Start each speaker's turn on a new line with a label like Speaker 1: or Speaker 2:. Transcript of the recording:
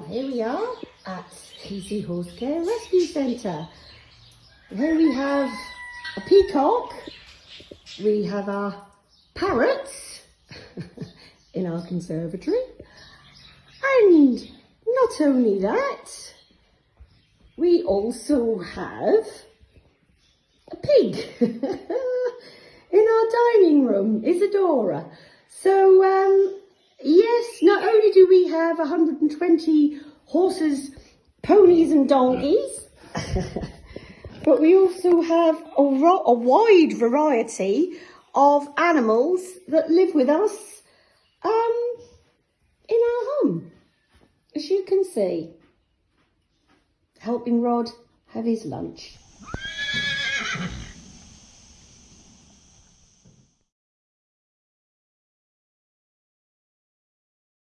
Speaker 1: Well, here we are at Easy Horse Care Rescue Centre, where we have a peacock, we have our parrots in our conservatory, and not only that, we also have a pig in our dining room, Isadora. So, um, yes, not only do we have 120 horses, ponies and donkeys, but we also have a, ro- a wide variety of animals that live with us um, in our home, as you can see. Helping Rod have his lunch.